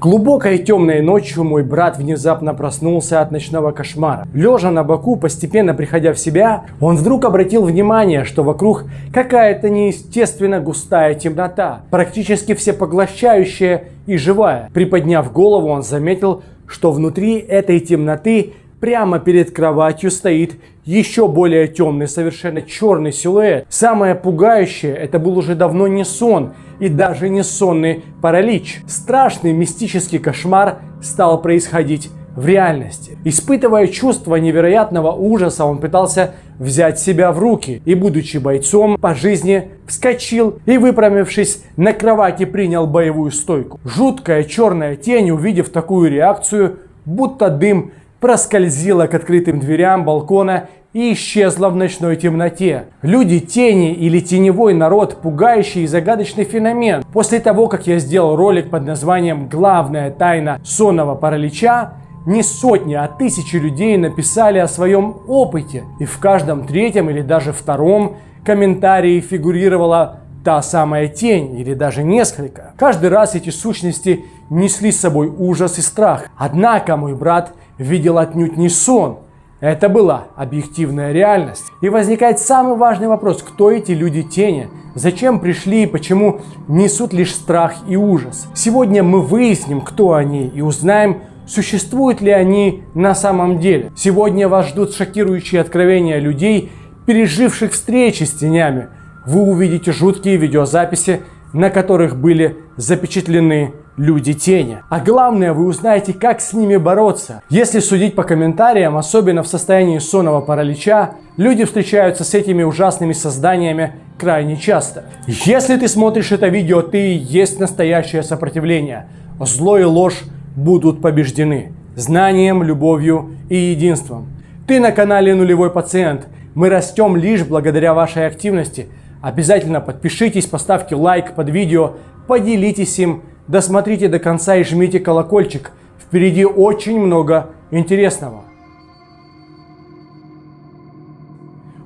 Глубокой темной ночью мой брат внезапно проснулся от ночного кошмара. Лежа на боку, постепенно приходя в себя, он вдруг обратил внимание, что вокруг какая-то неестественно густая темнота, практически всепоглощающая и живая. Приподняв голову, он заметил, что внутри этой темноты прямо перед кроватью стоит еще более темный, совершенно черный силуэт. Самое пугающее, это был уже давно не сон и даже не сонный паралич. Страшный мистический кошмар стал происходить в реальности. Испытывая чувство невероятного ужаса, он пытался взять себя в руки и, будучи бойцом по жизни, вскочил и, выпрямившись на кровати, принял боевую стойку. Жуткая черная тень, увидев такую реакцию, будто дым проскользила к открытым дверям балкона и исчезла в ночной темноте. Люди тени или теневой народ – пугающий и загадочный феномен. После того, как я сделал ролик под названием «Главная тайна сонного паралича», не сотни, а тысячи людей написали о своем опыте. И в каждом третьем или даже втором комментарии фигурировала та самая тень или даже несколько. Каждый раз эти сущности несли с собой ужас и страх. Однако мой брат видел отнюдь не сон. Это была объективная реальность. И возникает самый важный вопрос, кто эти люди тени? Зачем пришли и почему несут лишь страх и ужас? Сегодня мы выясним, кто они и узнаем, существуют ли они на самом деле. Сегодня вас ждут шокирующие откровения людей, переживших встречи с тенями. Вы увидите жуткие видеозаписи, на которых были запечатлены люди тени. А главное, вы узнаете, как с ними бороться. Если судить по комментариям, особенно в состоянии сонного паралича, люди встречаются с этими ужасными созданиями крайне часто. Если ты смотришь это видео, ты есть настоящее сопротивление. Зло и ложь будут побеждены. Знанием, любовью и единством. Ты на канале Нулевой Пациент. Мы растем лишь благодаря вашей активности. Обязательно подпишитесь, поставьте лайк под видео, поделитесь им Досмотрите до конца и жмите колокольчик. Впереди очень много интересного.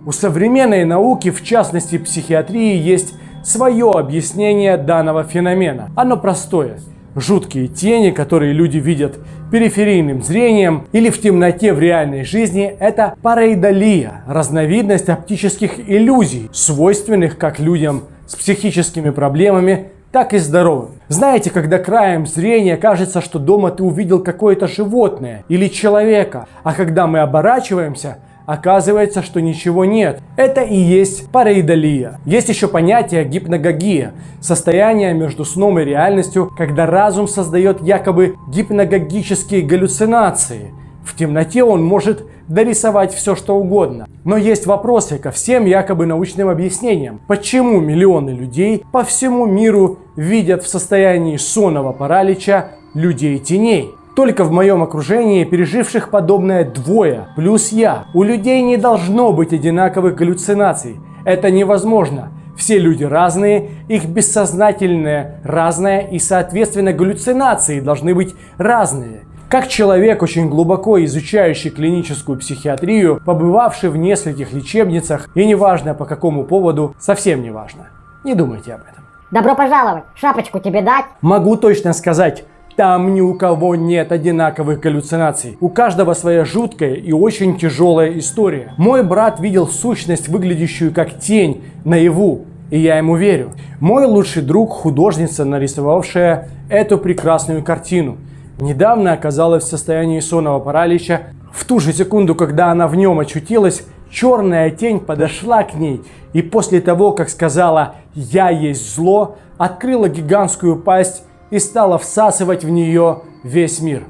У современной науки, в частности психиатрии, есть свое объяснение данного феномена. Оно простое. Жуткие тени, которые люди видят периферийным зрением или в темноте в реальной жизни, это параидолия, разновидность оптических иллюзий, свойственных как людям с психическими проблемами, так и здоровым. Знаете, когда краем зрения кажется, что дома ты увидел какое-то животное или человека, а когда мы оборачиваемся, оказывается, что ничего нет. Это и есть параидолия. Есть еще понятие гипногогия, состояние между сном и реальностью, когда разум создает якобы гипногогические галлюцинации. В темноте он может дорисовать все что угодно. Но есть вопросы ко всем якобы научным объяснениям. Почему миллионы людей по всему миру видят в состоянии сонного паралича людей теней? Только в моем окружении переживших подобное двое, плюс я. У людей не должно быть одинаковых галлюцинаций. Это невозможно. Все люди разные, их бессознательное разное и соответственно галлюцинации должны быть разные. Как человек, очень глубоко изучающий клиническую психиатрию, побывавший в нескольких лечебницах, и неважно по какому поводу, совсем не важно. Не думайте об этом. Добро пожаловать! Шапочку тебе дать? Могу точно сказать, там ни у кого нет одинаковых галлюцинаций. У каждого своя жуткая и очень тяжелая история. Мой брат видел сущность, выглядящую как тень, наяву. И я ему верю. Мой лучший друг – художница, нарисовавшая эту прекрасную картину – недавно оказалась в состоянии сонного паралича. В ту же секунду, когда она в нем очутилась, черная тень подошла к ней и после того, как сказала «Я есть зло», открыла гигантскую пасть и стала всасывать в нее весь мир.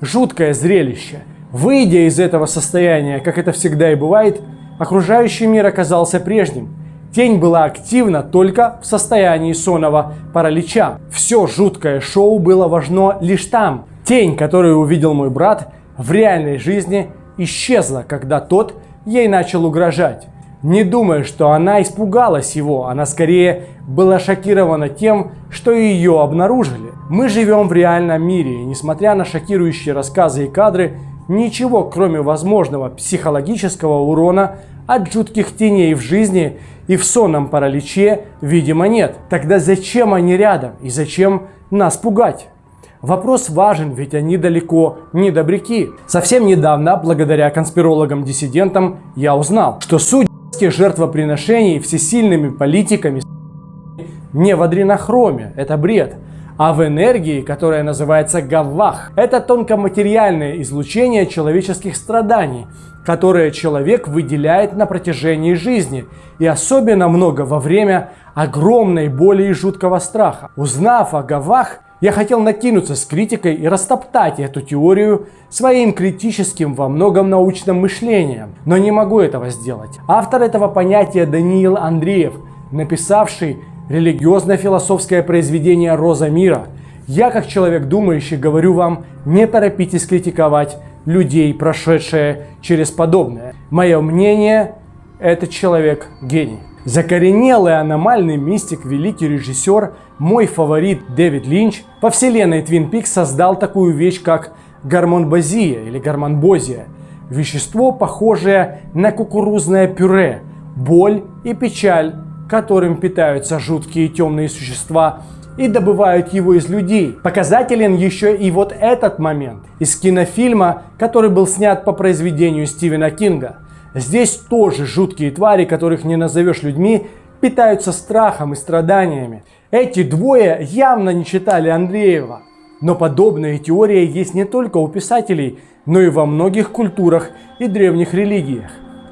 Жуткое зрелище. Выйдя из этого состояния, как это всегда и бывает, окружающий мир оказался прежним. Тень была активна только в состоянии сонного паралича. Все жуткое шоу было важно лишь там, Тень, которую увидел мой брат, в реальной жизни исчезла, когда тот ей начал угрожать. Не думая, что она испугалась его, она скорее была шокирована тем, что ее обнаружили. Мы живем в реальном мире, и несмотря на шокирующие рассказы и кадры, ничего кроме возможного психологического урона от жутких теней в жизни и в сонном параличе, видимо, нет. Тогда зачем они рядом и зачем нас пугать? Вопрос важен, ведь они далеко не добряки. Совсем недавно, благодаря конспирологам-диссидентам, я узнал, что суть жертвоприношений всесильными политиками не в адренохроме, это бред, а в энергии, которая называется гавах. Это тонкоматериальное излучение человеческих страданий, которое человек выделяет на протяжении жизни, и особенно много во время огромной боли и жуткого страха. Узнав о гавах, я хотел накинуться с критикой и растоптать эту теорию своим критическим во многом научным мышлением, но не могу этого сделать. Автор этого понятия Даниил Андреев, написавший религиозно-философское произведение «Роза мира». Я, как человек думающий, говорю вам, не торопитесь критиковать людей, прошедшие через подобное. Мое мнение, этот человек гений. Закоренелый аномальный мистик, великий режиссер, мой фаворит Дэвид Линч по вселенной Твин Пикс создал такую вещь, как гормонбазия или гормонбозия. Вещество, похожее на кукурузное пюре, боль и печаль которым питаются жуткие темные существа и добывают его из людей. Показателен еще и вот этот момент из кинофильма, который был снят по произведению Стивена Кинга. Здесь тоже жуткие твари, которых не назовешь людьми, питаются страхом и страданиями. Эти двое явно не читали Андреева. Но подобная теория есть не только у писателей, но и во многих культурах и древних религиях.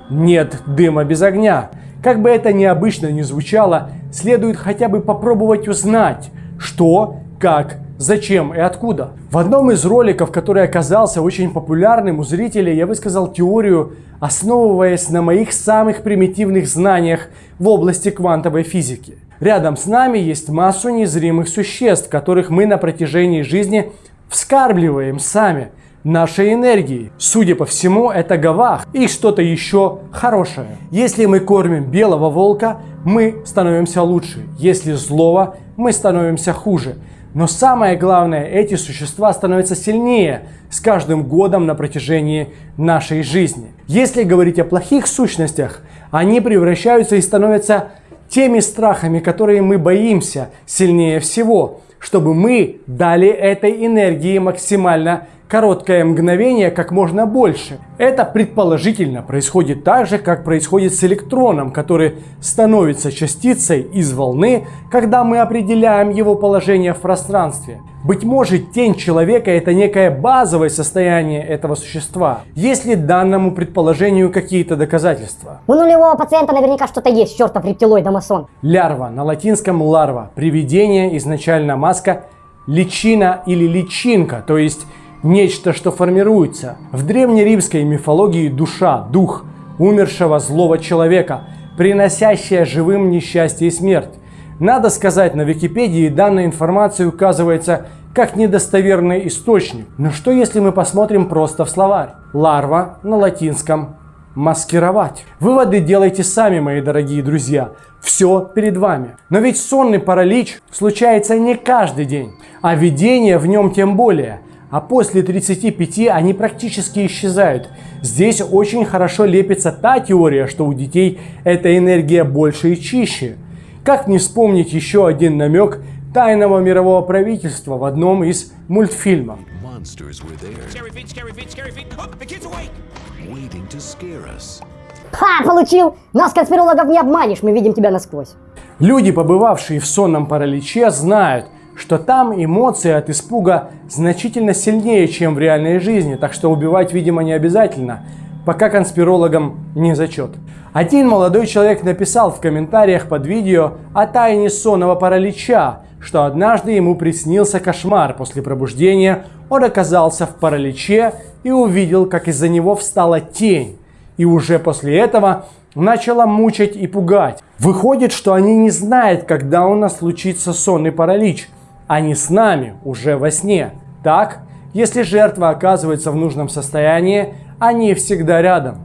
Нет дыма без огня. Как бы это необычно ни звучало, следует хотя бы попробовать узнать, что, как, зачем и откуда. В одном из роликов, который оказался очень популярным у зрителей, я высказал теорию, основываясь на моих самых примитивных знаниях в области квантовой физики. Рядом с нами есть массу незримых существ, которых мы на протяжении жизни вскармливаем сами – нашей энергии. Судя по всему, это гавах и что-то еще хорошее. Если мы кормим белого волка, мы становимся лучше. Если злого, мы становимся хуже. Но самое главное, эти существа становятся сильнее с каждым годом на протяжении нашей жизни. Если говорить о плохих сущностях, они превращаются и становятся теми страхами, которые мы боимся сильнее всего, чтобы мы дали этой энергии максимально короткое мгновение как можно больше. Это предположительно происходит так же, как происходит с электроном, который становится частицей из волны, когда мы определяем его положение в пространстве. Быть может, тень человека – это некое базовое состояние этого существа. Есть ли данному предположению какие-то доказательства? У нулевого пациента наверняка что-то есть, чертов рептилоид Амазон. Лярва, на латинском ларва, привидение, изначально маска, личина или личинка, то есть нечто, что формируется. В древнеримской мифологии душа, дух умершего злого человека, приносящая живым несчастье и смерть. Надо сказать, на Википедии данная информация указывается как недостоверный источник. Но что если мы посмотрим просто в словарь? Ларва на латинском маскировать. Выводы делайте сами, мои дорогие друзья. Все перед вами. Но ведь сонный паралич случается не каждый день, а видение в нем тем более – а после 35 они практически исчезают. Здесь очень хорошо лепится та теория, что у детей эта энергия больше и чище. Как не вспомнить еще один намек тайного мирового правительства в одном из мультфильмов. Ха, получил! Нас, конспирологов, не обманешь, мы видим тебя насквозь. Люди, побывавшие в сонном параличе, знают – что там эмоции от испуга значительно сильнее, чем в реальной жизни, так что убивать, видимо, не обязательно, пока конспирологам не зачет. Один молодой человек написал в комментариях под видео о тайне сонного паралича, что однажды ему приснился кошмар. После пробуждения он оказался в параличе и увидел, как из-за него встала тень. И уже после этого начала мучить и пугать. Выходит, что они не знают, когда у нас случится сонный паралич – они с нами уже во сне. Так, если жертва оказывается в нужном состоянии, они всегда рядом.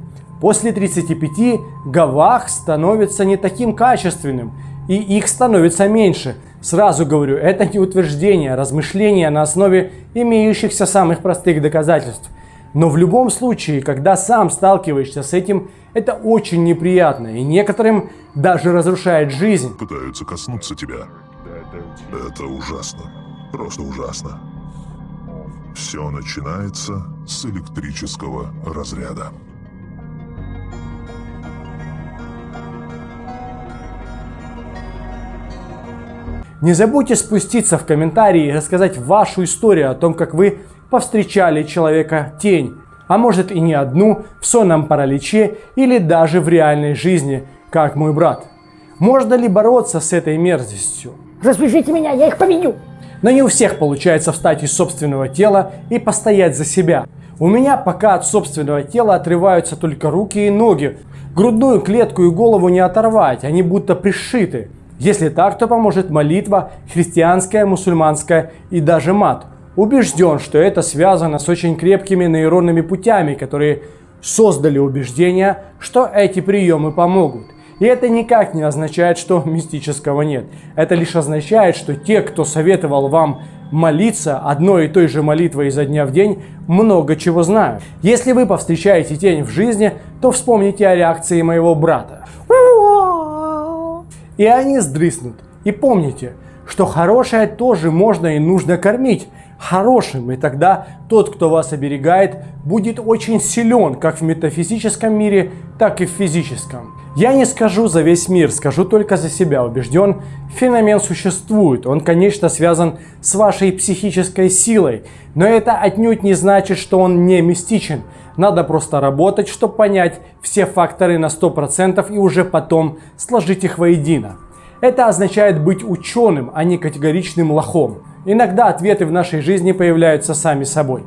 После 35 гавах становится не таким качественным, и их становится меньше. Сразу говорю, это не утверждение, а размышление на основе имеющихся самых простых доказательств. Но в любом случае, когда сам сталкиваешься с этим, это очень неприятно и некоторым даже разрушает жизнь. Пытаются коснуться тебя. Это ужасно. Просто ужасно. Все начинается с электрического разряда. Не забудьте спуститься в комментарии и рассказать вашу историю о том, как вы повстречали человека-тень, а может и не одну, в сонном параличе или даже в реальной жизни, как мой брат. Можно ли бороться с этой мерзостью? Распишите меня, я их победю. Но не у всех получается встать из собственного тела и постоять за себя. У меня пока от собственного тела отрываются только руки и ноги. Грудную клетку и голову не оторвать, они будто пришиты. Если так, то поможет молитва, христианская, мусульманская и даже мат. Убежден, что это связано с очень крепкими нейронными путями, которые создали убеждение, что эти приемы помогут. И это никак не означает, что мистического нет. Это лишь означает, что те, кто советовал вам молиться одной и той же молитвой изо дня в день, много чего знают. Если вы повстречаете тень в жизни, то вспомните о реакции моего брата. И они сдрыснут. И помните, что хорошее тоже можно и нужно кормить хорошим, и тогда тот, кто вас оберегает, будет очень силен как в метафизическом мире, так и в физическом. Я не скажу за весь мир, скажу только за себя. Убежден, феномен существует. Он, конечно, связан с вашей психической силой. Но это отнюдь не значит, что он не мистичен. Надо просто работать, чтобы понять все факторы на 100% и уже потом сложить их воедино. Это означает быть ученым, а не категоричным лохом. Иногда ответы в нашей жизни появляются сами собой.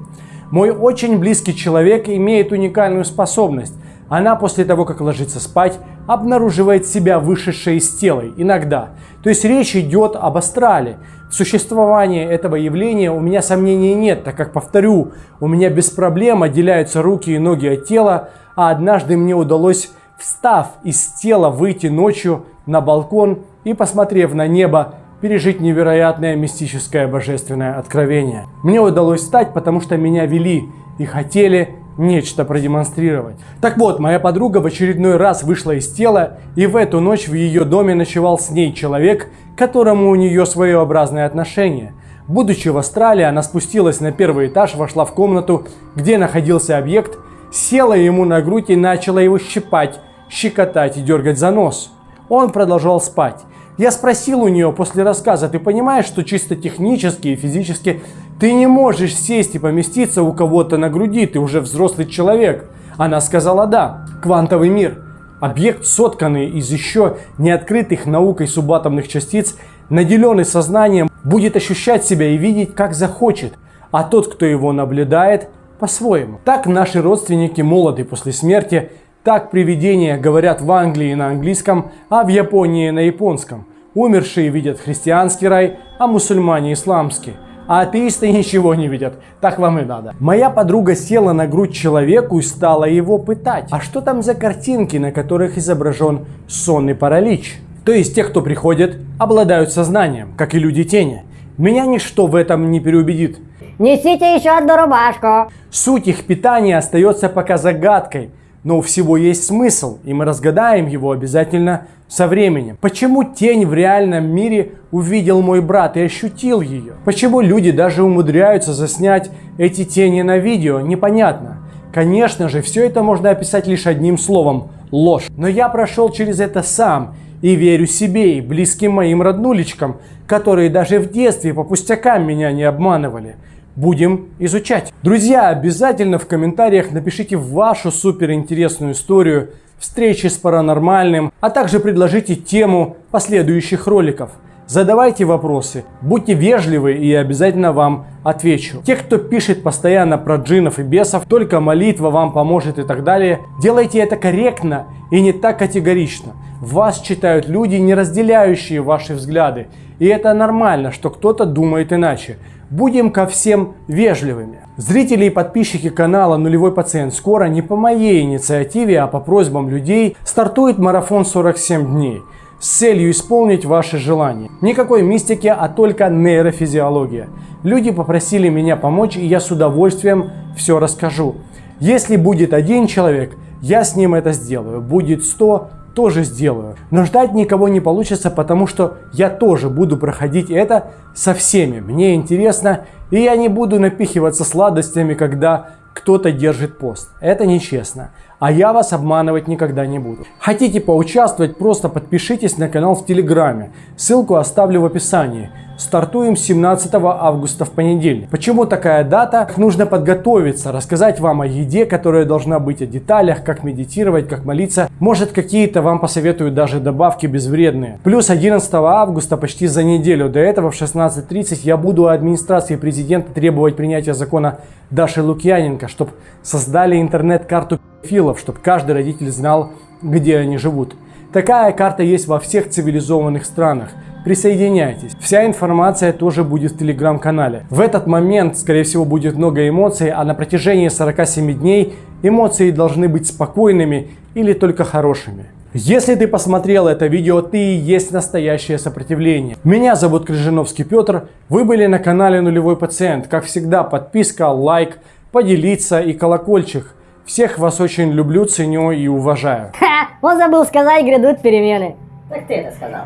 Мой очень близкий человек имеет уникальную способность – она после того, как ложится спать, обнаруживает себя вышедшей из тела, иногда. То есть речь идет об астрале. В существовании этого явления у меня сомнений нет, так как, повторю, у меня без проблем отделяются руки и ноги от тела, а однажды мне удалось, встав из тела, выйти ночью на балкон и, посмотрев на небо, пережить невероятное мистическое божественное откровение. Мне удалось встать, потому что меня вели и хотели нечто продемонстрировать. Так вот, моя подруга в очередной раз вышла из тела, и в эту ночь в ее доме ночевал с ней человек, которому у нее своеобразное отношение. Будучи в Австралии, она спустилась на первый этаж, вошла в комнату, где находился объект, села ему на грудь и начала его щипать, щекотать и дергать за нос. Он продолжал спать. Я спросил у нее после рассказа, ты понимаешь, что чисто технически и физически ты не можешь сесть и поместиться у кого-то на груди, ты уже взрослый человек. Она сказала да. Квантовый мир. Объект, сотканный из еще не открытых наукой субатомных частиц, наделенный сознанием, будет ощущать себя и видеть, как захочет, а тот, кто его наблюдает, по-своему. Так наши родственники молоды после смерти, так привидения говорят в Англии на английском, а в Японии на японском. Умершие видят христианский рай, а мусульмане исламский а атеисты ничего не видят. Так вам и надо. Моя подруга села на грудь человеку и стала его пытать. А что там за картинки, на которых изображен сонный паралич? То есть те, кто приходит, обладают сознанием, как и люди тени. Меня ничто в этом не переубедит. Несите еще одну рубашку. Суть их питания остается пока загадкой, но у всего есть смысл, и мы разгадаем его обязательно со временем. Почему тень в реальном мире увидел мой брат и ощутил ее? Почему люди даже умудряются заснять эти тени на видео? Непонятно. Конечно же, все это можно описать лишь одним словом – ложь. Но я прошел через это сам и верю себе и близким моим роднулечкам, которые даже в детстве по пустякам меня не обманывали будем изучать. Друзья, обязательно в комментариях напишите вашу суперинтересную историю встречи с паранормальным, а также предложите тему последующих роликов. Задавайте вопросы, будьте вежливы и обязательно вам отвечу. Те, кто пишет постоянно про джинов и бесов, только молитва вам поможет и так далее, делайте это корректно и не так категорично. Вас читают люди, не разделяющие ваши взгляды. И это нормально, что кто-то думает иначе. Будем ко всем вежливыми. Зрители и подписчики канала Нулевой Пациент скоро не по моей инициативе, а по просьбам людей стартует марафон 47 дней с целью исполнить ваши желания. Никакой мистики, а только нейрофизиология. Люди попросили меня помочь, и я с удовольствием все расскажу. Если будет один человек, я с ним это сделаю. Будет 100, тоже сделаю. Но ждать никого не получится, потому что я тоже буду проходить это со всеми. Мне интересно, и я не буду напихиваться сладостями, когда кто-то держит пост. Это нечестно. А я вас обманывать никогда не буду. Хотите поучаствовать, просто подпишитесь на канал в Телеграме. Ссылку оставлю в описании. Стартуем 17 августа в понедельник. Почему такая дата? Нужно подготовиться, рассказать вам о еде, которая должна быть, о деталях, как медитировать, как молиться. Может какие-то вам посоветую даже добавки безвредные. Плюс 11 августа, почти за неделю до этого в 16.30 я буду у администрации президента требовать принятия закона Даши Лукьяненко, чтобы создали интернет-карту филов, чтобы каждый родитель знал, где они живут. Такая карта есть во всех цивилизованных странах. Присоединяйтесь. Вся информация тоже будет в телеграм-канале. В этот момент, скорее всего, будет много эмоций, а на протяжении 47 дней эмоции должны быть спокойными или только хорошими. Если ты посмотрел это видео, ты и есть настоящее сопротивление. Меня зовут Крыжиновский Петр, вы были на канале Нулевой Пациент. Как всегда, подписка, лайк, поделиться и колокольчик. Всех вас очень люблю, ценю и уважаю. Ха, он забыл сказать, грядут перемены. Так ты это сказал.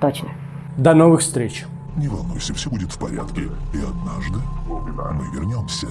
Точно. До новых встреч. Не волнуйся, все будет в порядке. И однажды мы вернемся.